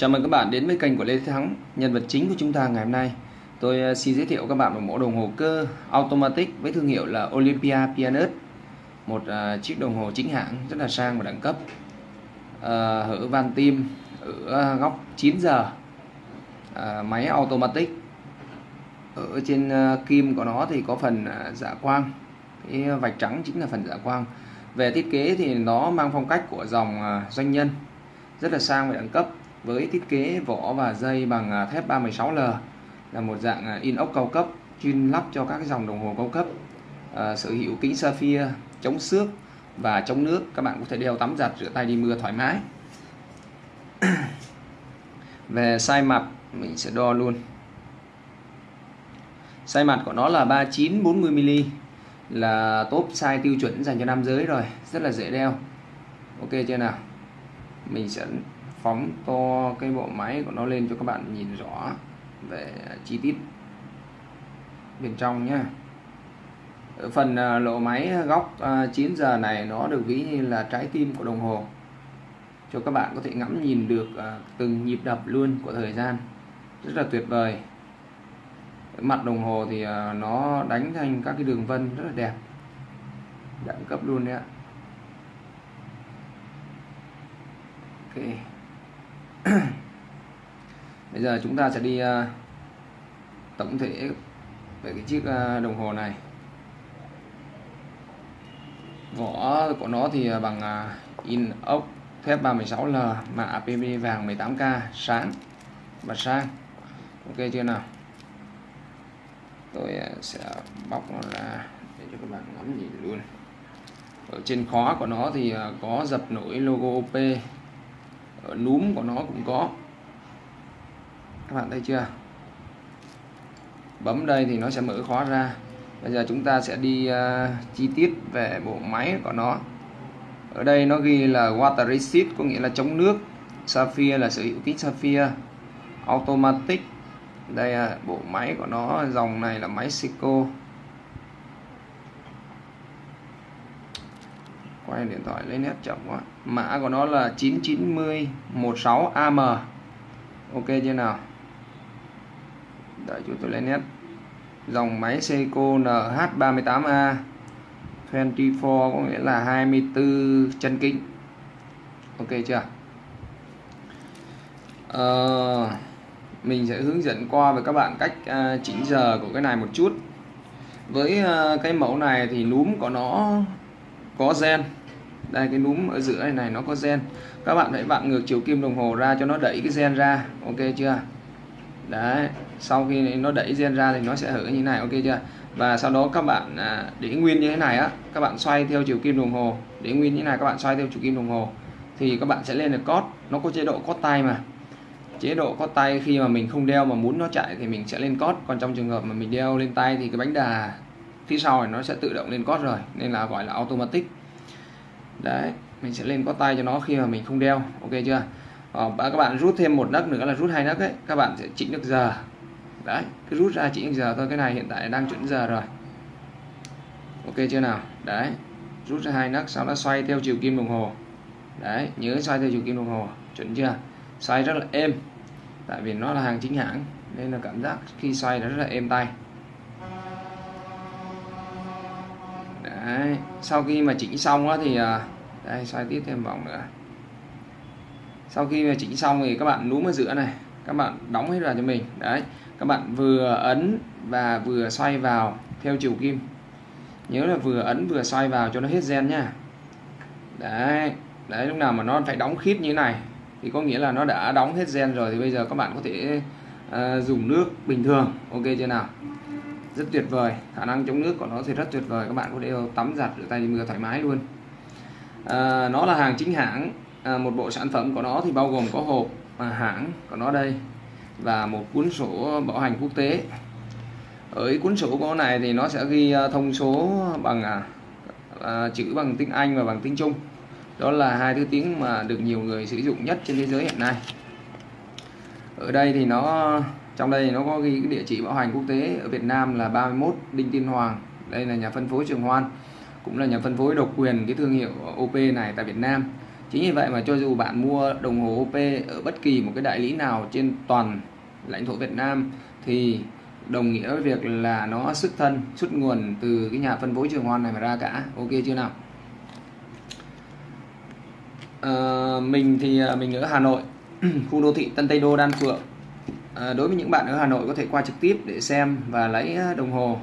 Chào mừng các bạn đến với kênh của Lê Thế Thắng Nhân vật chính của chúng ta ngày hôm nay. Tôi ờ, xin giới thiệu các bạn một mẫu đồng hồ cơ automatic với thương hiệu là Olympia Pianus Một uh, chiếc đồng hồ chính hãng rất là sang và đẳng cấp. Uh, Ở van tim ở góc 9 giờ. Uh, Máy automatic. Ở trên uh, kim của nó thì có phần uh, dạ quang. Cái vạch trắng chính là phần dạ quang. Về thiết kế thì nó mang phong cách của dòng uh, doanh nhân. Rất là sang và đẳng cấp với thiết kế vỏ và dây bằng à, thép 316L là một dạng à, inox cao cấp chuyên lắp cho các dòng đồng hồ cao cấp. À, sở hữu kính sapphire chống xước và chống nước. Các bạn có thể đeo tắm giặt rửa tay đi mưa thoải mái. Về size mặt mình sẽ đo luôn. Size mặt của nó là 39 40 mm là top size tiêu chuẩn dành cho nam giới rồi rất là dễ đeo. Ok chưa nào? Mình sẽ phóng to cái bộ máy của nó lên cho các bạn nhìn rõ về chi tiết bên trong nhé ở phần à, lộ lỗ máy góc à, 9 giờ này nó được ví như là trái tim của đồng hồ. Cho các bạn có thể ngắm nhìn được à, từng nhịp đập luôn của thời gian. Rất là tuyệt vời. Mặt đồng hồ thì nó đánh thành các cái đường vân rất là đẹp. Đẳng cấp luôn đấy ạ. Ok. bây giờ chúng ta sẽ đi uh, tổng thể về cái chiếc uh, đồng hồ này. Vỏ của nó thì à, bằng uh, in ốc thép 316L mạ APB vàng 18K sáng và sang. Ok chưa nào? Tôi sẽ bóc nó ra để cho các bạn ngắm nhìn luôn. Ở trên khóa của nó thì có dập nổi logo OP Ờ, núm của nó cũng có. Các bạn thấy chưa? Bấm đây thì nó sẽ mở khóa ra. Bây giờ chúng ta sẽ đi uh, chi tiết về bộ máy của nó. Ở đây nó ghi là water resist có nghĩa là chống nước. Sapphire là sở hữu kính sapphire. Automatic. Đây là bộ máy của nó dòng này là máy Seiko. Quay điện thoại lấy nét chậm quá. Mã của nó là 99016 AM ok chưa nào? Đợi chúng tôi lấy nét. Dòng máy Seiko NH38A 24 có nghĩa là 24 chân kính. Ok chưa? À, mình sẽ hướng dẫn qua với các bạn cách à, chỉnh giờ của cái này một chút. Với à, cái mẫu này thì núm của nó có gen đây cái núm ở giữa này này nó có gen. Các bạn hãy vặn ngược chiều kim đồng hồ ra cho nó đẩy cái gen ra. Ok chưa? Đấy sau khi nó đẩy gen ra thì nó sẽ hở như này. Ok chưa? Và sau đó các bạn à, để nguyên như thế này á các bạn xoay theo chiều kim đồng hồ. Để nguyên như thế này các bạn xoay theo chiều kim đồng hồ. Thì các bạn sẽ lên được cót nó có chế độ cót tay mà. Chế độ cót tay khi mà mình không đeo mà muốn nó chạy thì mình sẽ lên cót còn trong trường hợp mà mình đeo lên tay thì cái bánh đà phía sau này nó sẽ tự động lên cót rồi. Nên là gọi là automatic đấy mình sẽ lên có tay cho nó khi mà mình không đeo ok chưa? Ờ, các bạn rút thêm một nấc nữa là rút hai nấc ấy các bạn sẽ chỉnh được giờ. Đấy cứ rút ra chỉnh được giờ thôi cái này hiện tại đang chuẩn giờ rồi. Ok chưa nào? Đấy rút ra hai nấc sau đó xoay theo chiều kim đồng hồ. Đấy nhớ xoay theo chiều kim đồng hồ chuẩn chưa? Xoay rất là êm tại vì nó là hàng chính hãng nên là cảm giác khi xoay nó rất là êm tay. Đấy sau khi mà chỉnh xong á thì à, đây xoay tiếp thêm vòng nữa. Sau khi mà chỉnh xong thì các bạn núm ở giữa này các bạn đóng hết vào cho mình. Đấy các bạn vừa ấn và vừa xoay vào theo chiều kim. Nhớ là vừa ấn vừa xoay vào cho nó hết gen nhá đấy đấy lúc nào mà nó phải đóng khít như thế này thì có nghĩa là nó đã đóng hết gen rồi thì bây giờ các bạn có thể uh, dùng nước bình thường. Ok chưa nào? Rất tuyệt vời. Khả năng chống nước của nó thì rất tuyệt vời. Các bạn có thể tắm giặt rửa tay mưa thoải mái luôn. À, nó là hàng chính hãng. À, một bộ sản phẩm của nó thì bao gồm có hộp à, hãng của nó đây và một cuốn sổ bảo hành quốc tế. Ở cuốn sổ của này thì nó sẽ ghi à, thông số bằng à, à, chữ bằng tiếng Anh và bằng tiếng Trung. Đó là hai thứ tiếng mà được nhiều người sử dụng nhất trên thế giới hiện nay. Ở đây thì nó trong đây nó có ghi cái địa chỉ bảo hành quốc tế ở Việt Nam là 31 Đinh Tiên Hoàng. Đây là nhà phân phối Trường Hoan cũng là nhà phân phối độc quyền cái thương hiệu OP này tại Việt Nam. Chính vì vậy mà cho dù bạn mua đồng hồ OP ở bất kỳ một cái đại lý nào trên toàn lãnh thổ Việt Nam thì đồng nghĩa với việc là nó xuất thân xuất nguồn từ cái nhà phân phối trường hoan này mà ra cả. Ok chưa nào? À, mình thì ờ, mình ở Hà Nội khu đô thị Tân Tây Đô Đan Phượng à, đối với những bạn ở Hà Nội có thể qua trực tiếp để xem và lấy à, đồng hồ.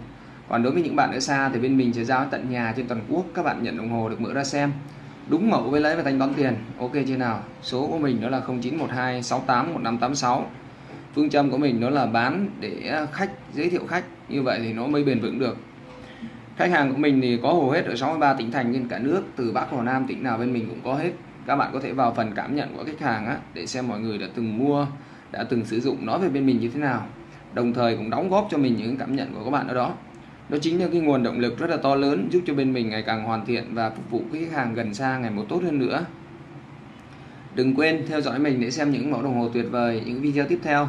Còn đối với những bạn ở xa thì bên mình sẽ giao tận nhà trên toàn quốc các bạn nhận đồng hồ được mở ra xem. Đúng mẫu với lấy và thanh toán tiền ok chưa nào? Số của mình đó là 0912 68 1586 phương châm của mình đó là bán để à, khách giới thiệu khách. Như vậy thì nó mới bền vững được. Khách hàng của mình thì có hầu hết ở 63 tỉnh thành trên cả nước từ Bắc vào Nam tỉnh nào bên mình cũng có hết. Các bạn có thể vào phần cảm nhận của khách hàng á, để xem mọi người đã từng mua đã từng sử dụng nó về bên mình như thế nào. Đồng thời cũng đóng góp cho mình những cảm nhận của các bạn ở đó. Đó chính là cái nguồn động lực rất là to lớn giúp cho bên mình ngày càng hoàn thiện và phục vụ khách hàng gần xa ngày một tốt hơn nữa. Đừng quên theo dõi mình để xem những mẫu đồng hồ tuyệt vời những video tiếp theo.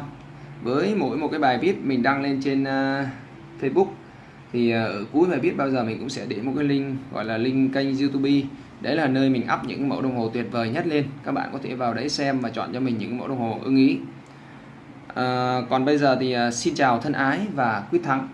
Với mỗi một cái bài viết mình đăng lên trên uh, Facebook thì uh, ở cuối bài viết bao giờ mình cũng sẽ để một cái link gọi là link kênh YouTube. Đấy là nơi mình up những mẫu đồng hồ tuyệt vời nhất lên. Các bạn có thể vào đấy xem và chọn cho mình những mẫu đồng hồ ưng ý à, còn bây giờ thì ờ, xin chào thân ái và quyết thắng.